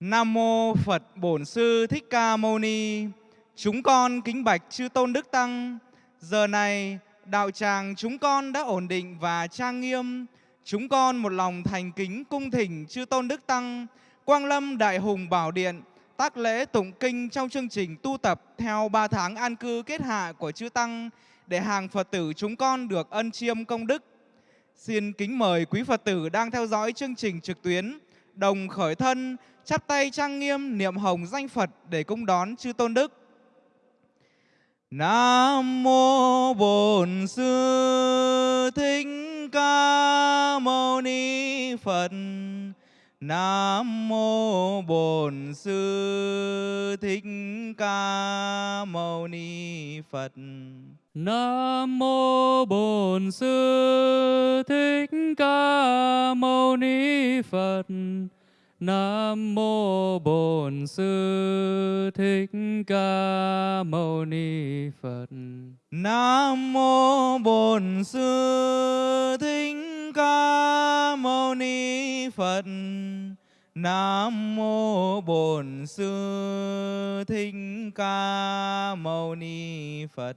Nam mô Phật Bổn Sư Thích Ca Mâu Ni. Chúng con kính bạch chư tôn đức tăng. Giờ này đạo tràng chúng con đã ổn định và trang nghiêm. Chúng con một lòng thành kính cung thỉnh chư tôn đức tăng, Quang Lâm Đại Hùng Bảo Điện, tác lễ tụng kinh trong chương trình tu tập theo 3 tháng an cư kết hạ của chư tăng để hàng Phật tử chúng con được ân chiêm công đức. Xin kính mời quý Phật tử đang theo dõi chương trình trực tuyến đồng khởi thân, chắp tay trang nghiêm niệm hồng danh Phật để cung đón chư tôn đức. Nam mô Bổn Sư Thích Ca Mâu Ni Phật. Nam mô Bổn Sư Thích Ca Mâu Ni Phật. Nam mô Bổn Sư Thích Ca Mâu Ni Phật. Nam mô Bổn Sư Thích Ca Mâu Ni Phật. Nam mô Bổn Sư Thích Ca Mâu Ni Phật. Nam mô Bổn Sư Thích Ca Mâu Ni Phật.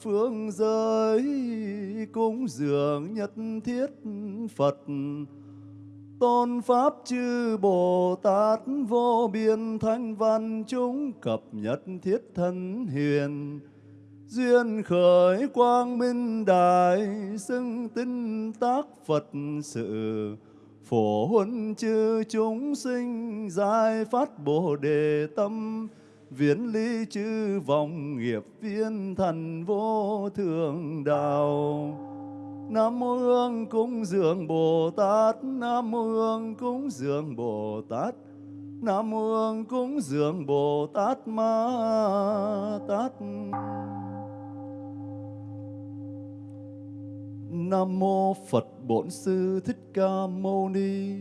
Phương giới cúng dường nhất thiết Phật Tôn Pháp chư Bồ Tát vô biên thanh văn chúng cập nhất thiết thân hiền Duyên khởi quang minh đại xưng tinh tác Phật sự. Phổ huân chư chúng sinh giải phát Bồ Đề tâm. Viễn ly chư vọng nghiệp viên thần vô thượng đạo. Nam mô Hương cúng dường Bồ Tát, Nam mô Hương cúng dường Bồ Tát, Nam mô Hương cúng dường Bồ Tát Ma Tát. Nam mô Phật Bổn Sư Thích Ca Mâu Ni.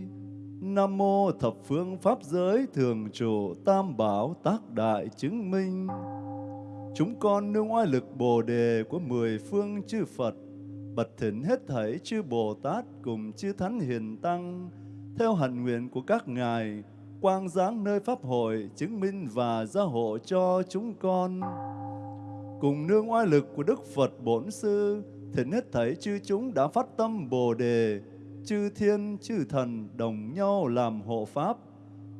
Nam mô thập phương pháp giới thường trụ tam bảo tác đại chứng minh. Chúng con nương oai lực Bồ đề của mười phương chư Phật bật thỉnh hết thảy chư Bồ Tát cùng chư Thánh Hiền Tăng, theo hạnh nguyện của các ngài, quang giáng nơi Pháp hội, chứng minh và gia hộ cho chúng con. Cùng nương oai lực của Đức Phật Bổn Sư, thỉnh hết thảy chư chúng đã phát tâm Bồ Đề, chư thiên, chư thần đồng nhau làm hộ Pháp.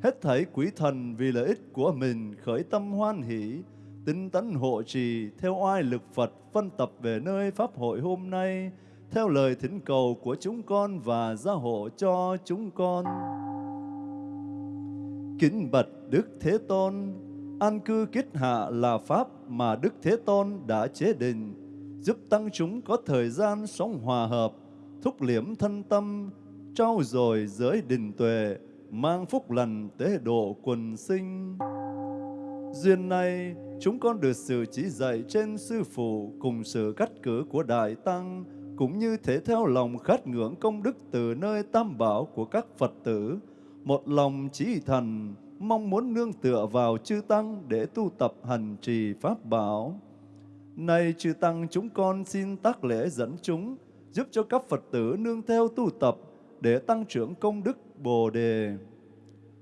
Hết thảy quý thần vì lợi ích của mình khởi tâm hoan hỷ, tinh tấn hộ trì theo oai lực Phật phân tập về nơi Pháp hội hôm nay, theo lời thỉnh cầu của chúng con và gia hộ cho chúng con. Kính bạch Đức Thế Tôn, an cư kiết hạ là Pháp mà Đức Thế Tôn đã chế định, giúp tăng chúng có thời gian sống hòa hợp, thúc liễm thân tâm, trau dồi giới đình tuệ, mang phúc lành tế độ quần sinh. Duyên này, chúng con được sự chỉ dạy trên Sư Phụ cùng sự cắt cử của Đại Tăng, cũng như thể theo lòng khát ngưỡng công đức từ nơi tam bảo của các Phật tử, một lòng chí thần, mong muốn nương tựa vào chư Tăng để tu tập hành trì Pháp bảo. nay chư Tăng chúng con xin tác lễ dẫn chúng, giúp cho các Phật tử nương theo tu tập để tăng trưởng công đức Bồ Đề.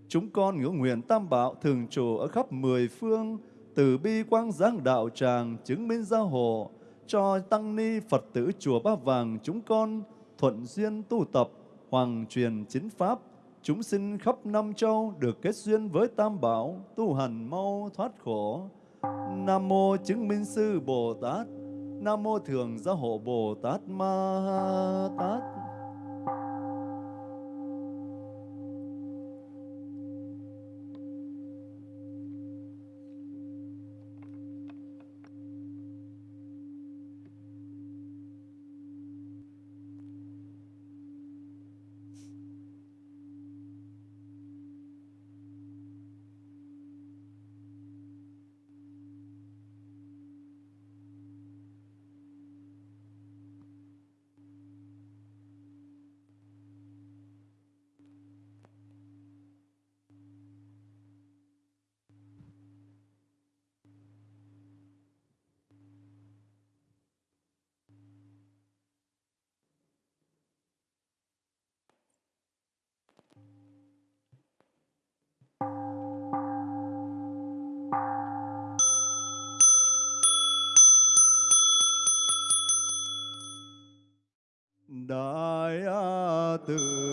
Chúng con ngưỡng nguyện tam bảo thường trụ ở khắp mười phương, từ bi quang giáng đạo tràng chứng minh gia hộ, cho tăng ni Phật tử chùa Ba Vàng chúng con thuận duyên tu tập, hoàng truyền chính pháp, chúng sinh khắp năm châu được kết duyên với tam bảo, tu hành mau thoát khổ. Nam mô chứng minh sư Bồ Tát, Nam mô thường gia hộ Bồ Tát Ma Tát. Từ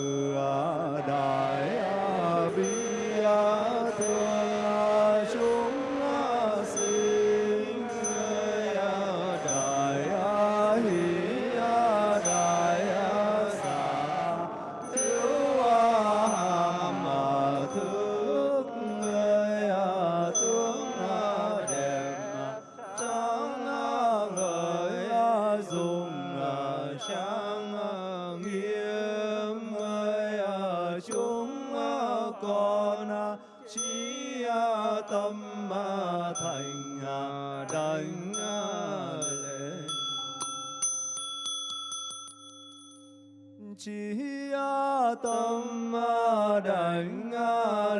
Tâm Đảnh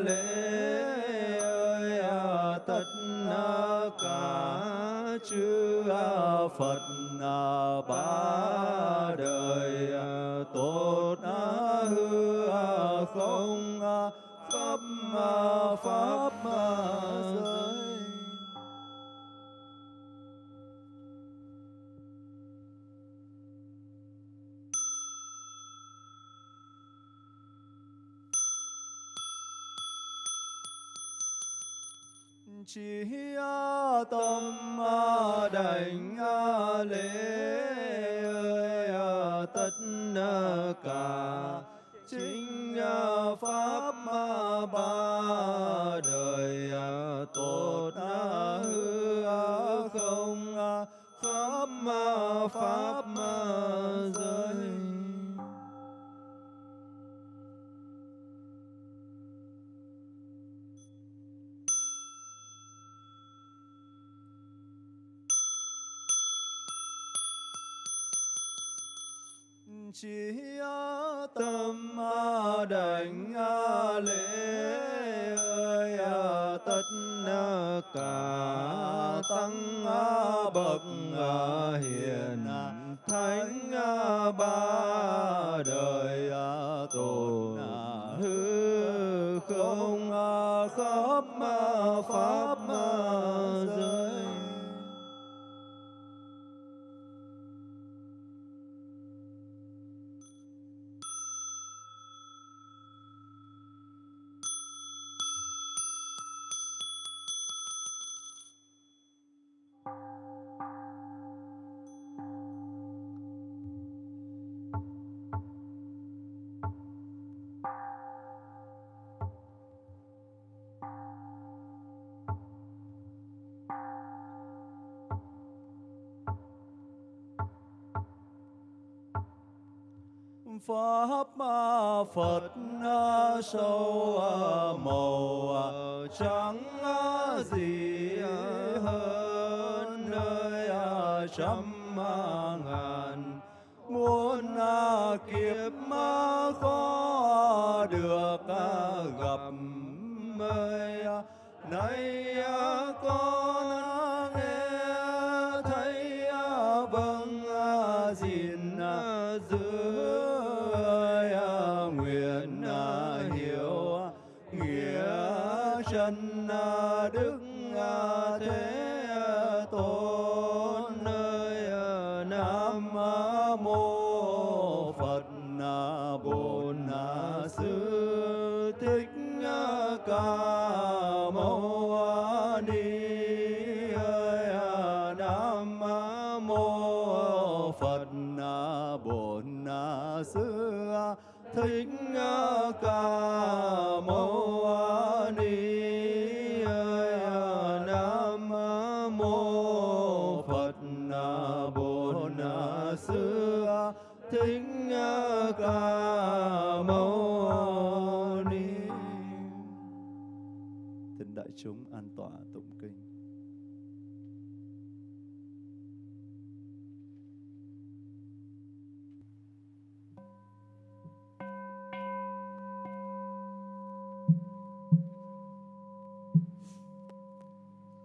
Lễ ơi Tất Cả chư Phật Ba tâm đảnh lễ tất cả. Chính pháp ba đời tốt hư không khắp pháp chỉ tâm đảnh a lễ ơi a tất cả tăng a bậc a hiền thánh a ba đời a tồn hư không a khắp pháp pháp ma phật sâu màu trắng gì hơn nơi trăm ngàn.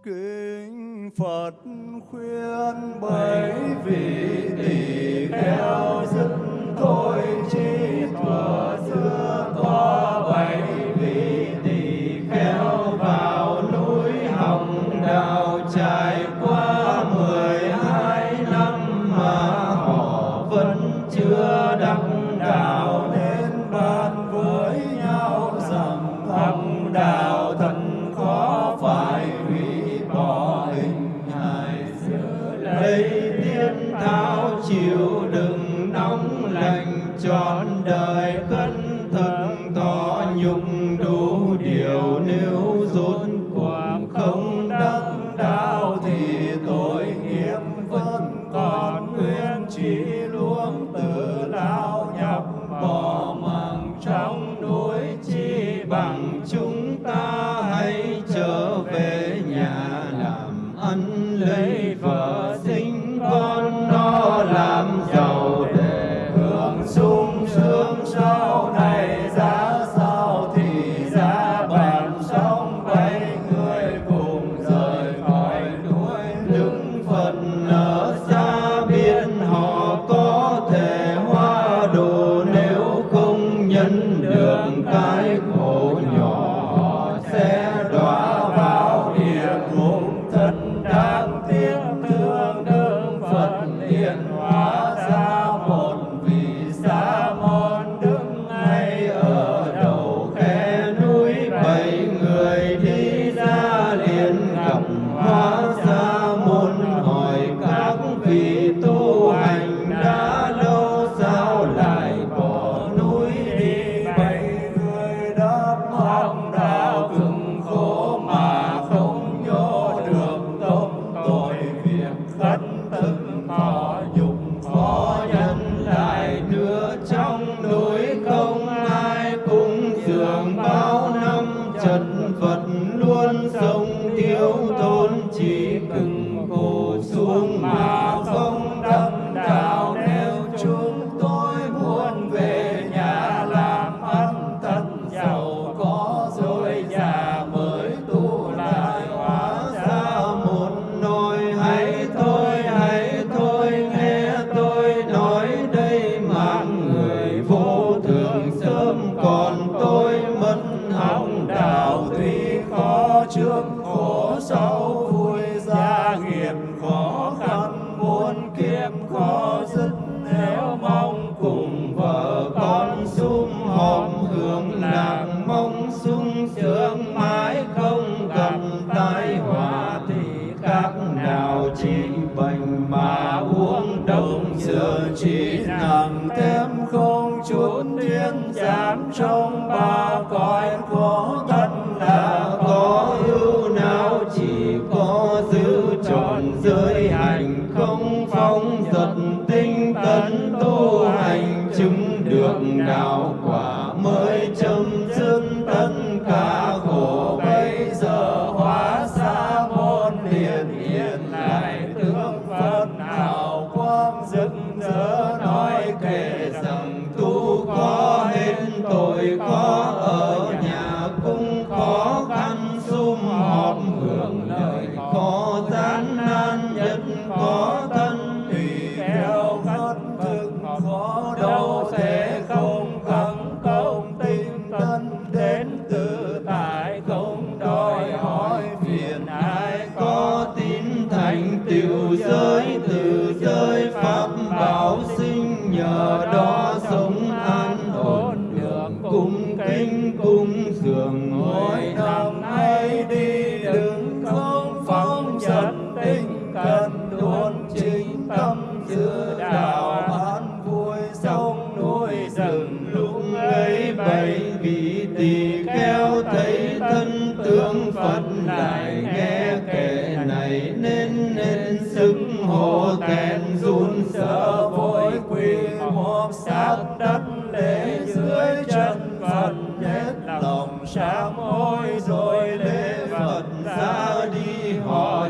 Kinh Phật khuyên bảy vị tỷ kheo dứt thôi chi thuở xưa. hối chi bằng chúng God.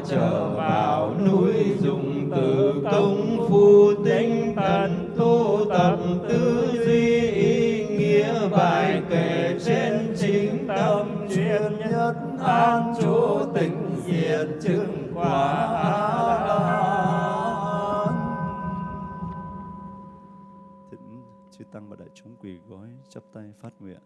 Trở vào núi dùng từ công phu tinh tấn tu tập tư duy ý nghĩa bài kể trên chính tâm chuyên nhất an trú tịnh diệt chứng quả thỉnh chư tăng và đại chúng quỳ gối chắp tay phát nguyện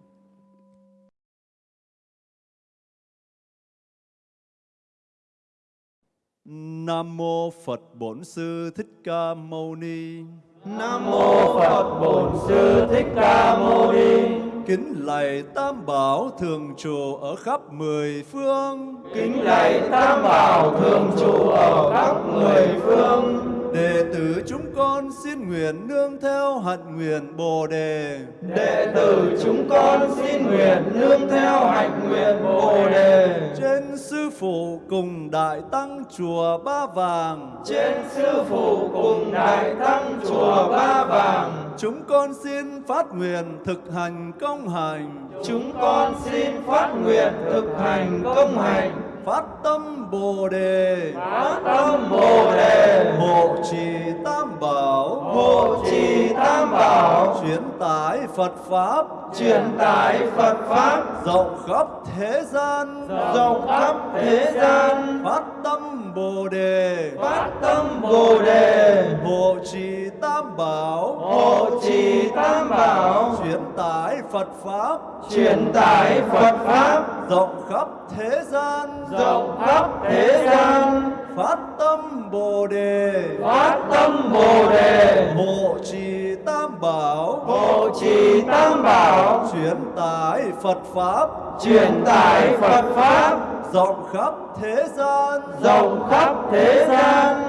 Nam mô Phật Bổn Sư Thích Ca Mâu Ni. Nam mô Phật Bổn Sư Thích Ca Mâu Ni. Kính lạy Tam Bảo thường trụ ở khắp mười phương. Kính lạy Tam Bảo thường trụ ở khắp mười phương. Đệ tử chúng con xin nguyện nương theo hạnh nguyện Bồ đề. Đệ tử chúng con xin nguyện nương theo hạnh nguyện Bồ sư phụ cùng đại tăng chùa Ba Vàng. Trên sư phụ cùng đại tăng chùa Ba Vàng. Chúng con xin phát nguyện thực hành công hành. Chúng con xin phát nguyện thực hành công hành. Phát tâm Bồ đề. Phát tâm Bồ đề. Hộ trì Tam Bảo. Hộ trì Tam Bảo. Chuyển tải Phật Pháp. Truyền tải Phật Pháp. Rộng khắp thế gian. Rộng khắp thế gian. Phát tâm Bồ đề. Phát tâm Bồ đề. Hộ trì Tam Bảo. Hộ trì Tam Bảo. Chuyển tải Phật Pháp. Truyền tải Phật Pháp. Rộng khắp thế gian. Rộng khắp thế gian. Phát tâm Bồ đề. Phát tâm Bồ đề. Hộ trì Tam Bảo. Hộ trì Tam Bảo. Chuyển tải Phật Pháp. Truyền tải Phật Pháp. Rộng khắp thế gian. Rộng khắp thế gian.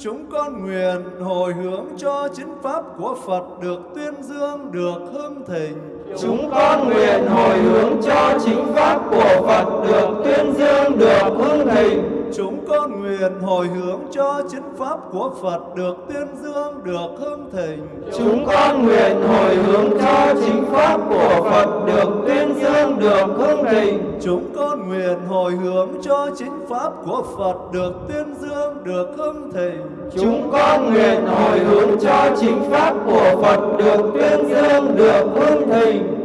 Chúng con nguyện hồi hướng cho chính pháp của Phật được tuyên dương, được hưng thịnh. Chúng con nguyện hồi hướng cho chính pháp của Phật được tuyên dương, được hưng thịnh. Chúng con nguyện hồi hướng cho chính pháp của Phật được tuyên dương, được hưng thịnh. Chúng con nguyện hồi hướng cho chính pháp của Phật được tuyên dương, được hưng thịnh. Chúng con nguyện hồi hướng cho chính pháp của Phật được tuyên dương, được hưng thịnh. Chúng con nguyện hồi hướng cho chính pháp của Phật được tuyên dương, được hưng thịnh.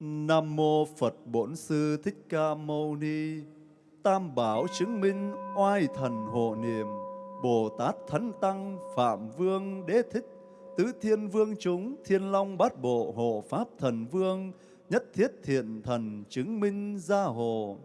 Nam mô Phật Bổn Sư Thích Ca Mâu Ni. Tam bảo chứng minh oai thần hộ niệm. Bồ Tát Thánh Tăng Phạm Vương Đế Thích tứ thiên vương chúng, thiên long bát bộ, hộ pháp thần vương, nhất thiết thiện thần chứng minh gia hộ.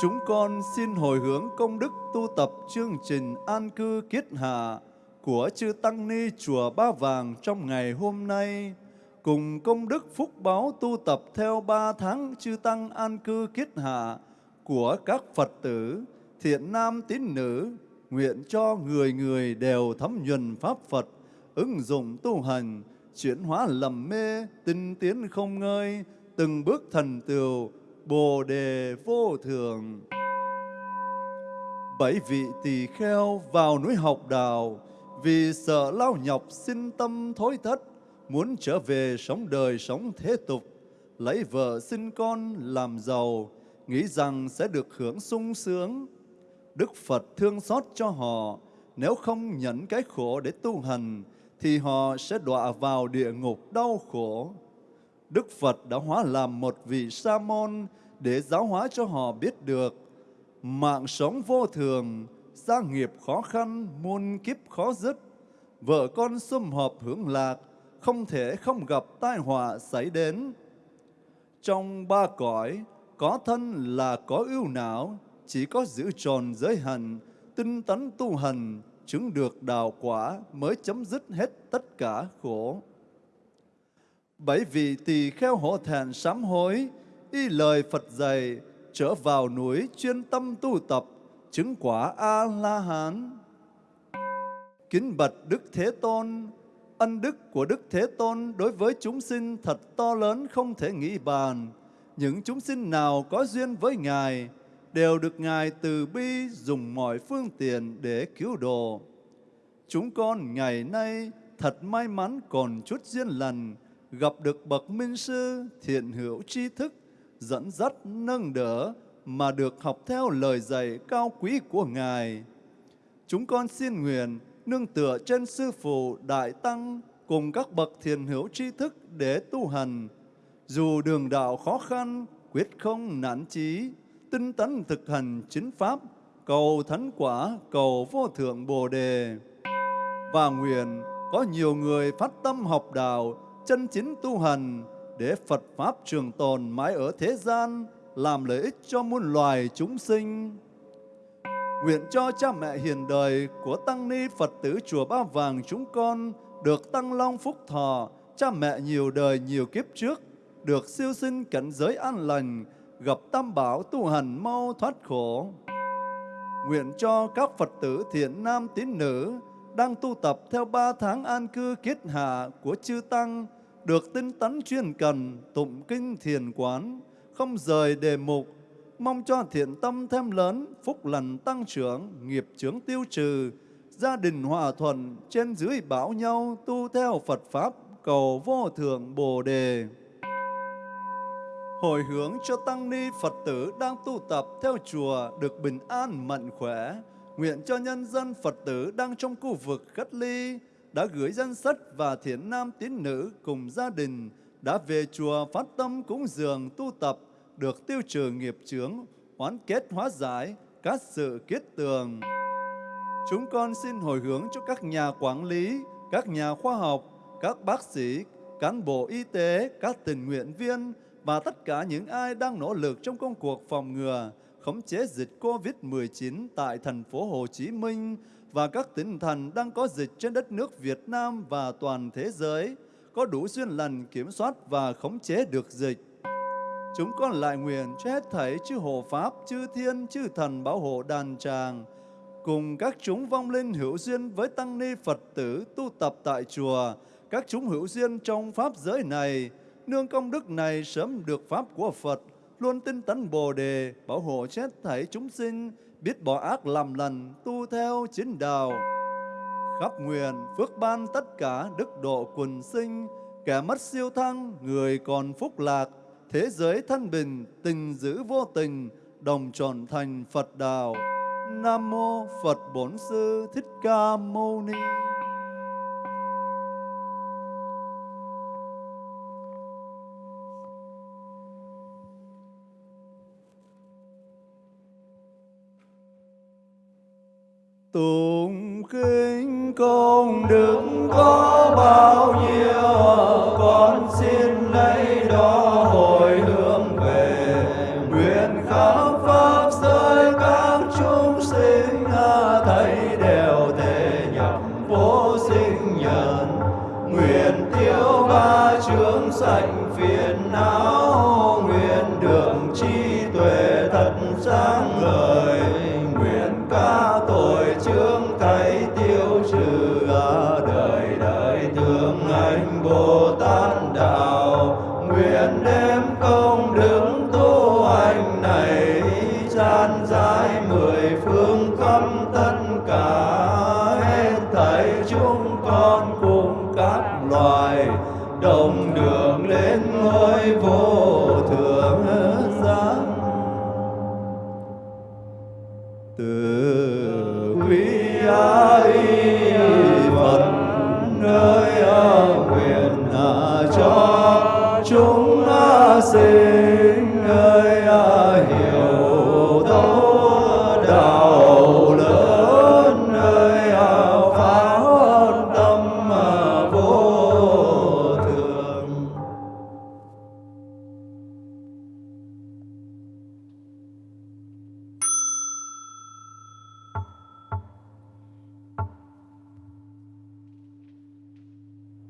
Chúng con xin hồi hướng công đức tu tập chương trình an cư kiết hạ của chư Tăng Ni Chùa Ba Vàng trong ngày hôm nay, cùng công đức phúc báo tu tập theo ba tháng chư Tăng an cư kiết hạ của các Phật tử, thiện nam tín nữ, nguyện cho người người đều thấm nhuần Pháp Phật, ứng dụng tu hành, chuyển hóa lầm mê, tinh tiến không ngơi, từng bước thần tựu, bồ đề vô thường. Bảy vị tỳ kheo vào núi học đào, vì sợ lao nhọc sinh tâm thối thất, muốn trở về sống đời sống thế tục, lấy vợ sinh con làm giàu, nghĩ rằng sẽ được hưởng sung sướng. Đức Phật thương xót cho họ, nếu không nhận cái khổ để tu hành, thì họ sẽ đọa vào địa ngục đau khổ. Đức Phật đã hóa làm một vị sa môn để giáo hóa cho họ biết được mạng sống vô thường, gia nghiệp khó khăn, muôn kiếp khó dứt. Vợ con sum họp hưởng lạc, không thể không gặp tai họa xảy đến. Trong ba cõi, có thân là có ưu não, chỉ có giữ tròn giới hành, tinh tấn tu hành, chứng được đạo quả mới chấm dứt hết tất cả khổ. Bảy vị tỳ kheo hổ thẹn sám hối, y lời Phật dạy, trở vào núi chuyên tâm tu tập, chứng quả A-la-hán. Kính bạch Đức Thế Tôn, ân đức của Đức Thế Tôn đối với chúng sinh thật to lớn không thể nghĩ bàn. Những chúng sinh nào có duyên với Ngài đều được Ngài từ bi dùng mọi phương tiện để cứu độ. Chúng con ngày nay thật may mắn còn chút duyên lành, gặp được bậc minh sư thiện hữu tri thức, dẫn dắt, nâng đỡ mà được học theo lời dạy cao quý của Ngài. Chúng con xin nguyện nương tựa trên Sư Phụ Đại Tăng cùng các bậc thiền hữu tri thức để tu hành. Dù đường đạo khó khăn, quyết không nản chí, tinh tấn thực hành chính Pháp, cầu thánh quả, cầu vô thượng Bồ Đề. Và nguyện có nhiều người phát tâm học đạo, chân chính tu hành, để Phật Pháp trường tồn mãi ở thế gian, làm lợi ích cho muôn loài chúng sinh. Nguyện cho cha mẹ hiền đời của Tăng Ni Phật tử Chùa Ba Vàng chúng con được tăng long phúc thọ, cha mẹ nhiều đời nhiều kiếp trước, được siêu sinh cảnh giới an lành, gặp tam bảo tu hành mau thoát khổ. Nguyện cho các Phật tử thiện nam tín nữ đang tu tập theo ba tháng an cư kiết hạ của chư Tăng, được tinh tấn chuyên cần, tụng kinh thiền quán, không rời đề mục, mong cho thiện tâm thêm lớn, phúc lành tăng trưởng, nghiệp chướng tiêu trừ, gia đình hòa thuận, trên dưới bảo nhau, tu theo Phật Pháp, cầu vô thượng Bồ Đề. Hồi hướng cho Tăng Ni Phật tử đang tu tập theo chùa được bình an mạnh khỏe, nguyện cho nhân dân Phật tử đang trong khu vực cách ly, đã gửi danh sách và thiện nam tín nữ cùng gia đình đã về chùa phát tâm cúng dường tu tập được tiêu trừ nghiệp chướng, hoán kết hóa giải các sự kết tường. Chúng con xin hồi hướng cho các nhà quản lý, các nhà khoa học, các bác sĩ, cán bộ y tế, các tình nguyện viên và tất cả những ai đang nỗ lực trong công cuộc phòng ngừa, khống chế dịch COVID-19 tại thành phố Hồ Chí Minh và các tỉnh thành đang có dịch trên đất nước Việt Nam và toàn thế giới, có đủ duyên lành kiểm soát và khống chế được dịch. Chúng con lại nguyện cho hết thảy chư hộ Pháp, chư Thiên, chư Thần bảo hộ đàn tràng, cùng các chúng vong linh hữu duyên với Tăng Ni Phật tử tu tập tại chùa, các chúng hữu duyên trong Pháp giới này, nương công đức này sớm được Pháp của Phật, luôn tinh tấn Bồ Đề, bảo hộ chết thảy chúng sinh, biết bỏ ác làm lành, tu theo chính đạo. Khắp nguyện, phước ban tất cả đức độ quần sinh, kẻ mất siêu thăng, người còn phúc lạc, thế giới thân bình, tình giữ vô tình, đồng tròn thành Phật đạo. Nam mô Phật Bổn Sư Thích Ca Mâu Ni. Tụng kinh kính công đức có bao nhiêu thật sáng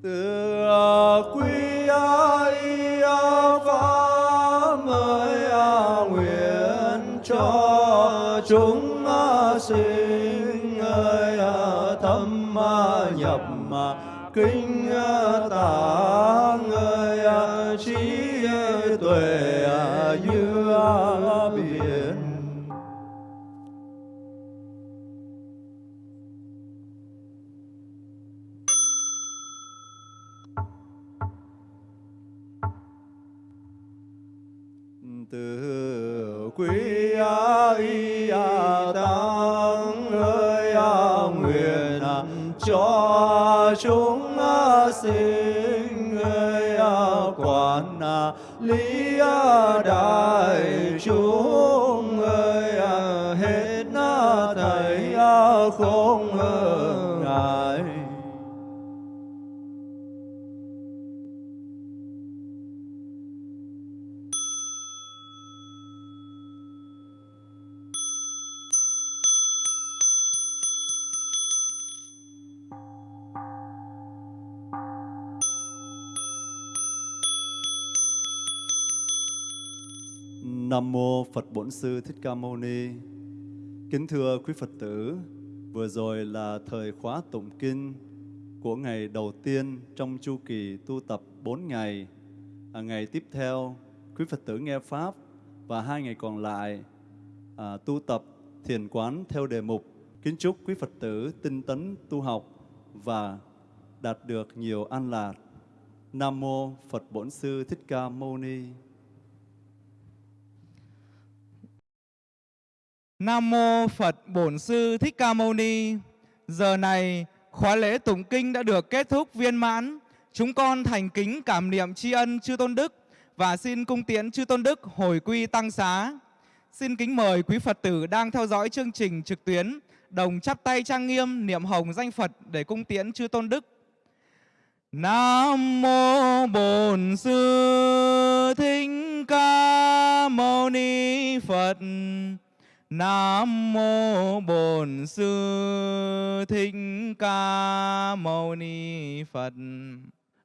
từ quý ai pháp mới nguyện cho chúng sinh. Quản à, lý à, đại chúng ơi à, hết thảy không ơi. Nam mô Phật Bổn Sư Thích Ca Mâu Ni. Kính thưa quý Phật tử, vừa rồi là thời khóa tụng kinh của ngày đầu tiên trong chu kỳ tu tập 4 ngày. À, ngày tiếp theo, quý Phật tử nghe pháp và hai ngày còn lại à, tu tập thiền quán theo đề mục. Kính chúc quý Phật tử tinh tấn tu học và đạt được nhiều an lạc. Nam mô Phật Bổn Sư Thích Ca Mâu Ni. Nam mô Phật Bổn Sư Thích Ca Mâu Ni. Giờ này, khóa lễ tụng kinh đã được kết thúc viên mãn. Chúng con thành kính cảm niệm tri ân chư tôn đức và xin cung tiễn chư tôn đức hồi quy tăng xá. Xin kính mời quý Phật tử đang theo dõi chương trình trực tuyến đồng chắp tay trang nghiêm niệm hồng danh Phật để cung tiễn chư tôn đức. Nam mô Bổn Sư Thích Ca Mâu Ni Phật. Nam mô Bổn Sư Thích Ca Mâu Ni Phật.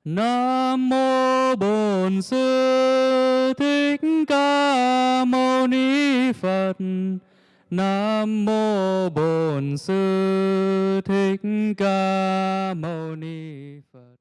Nam mô Bổn Sư Thích Ca Mâu Ni Phật. Nam mô Bổn Sư Thích Ca Mâu Ni Phật.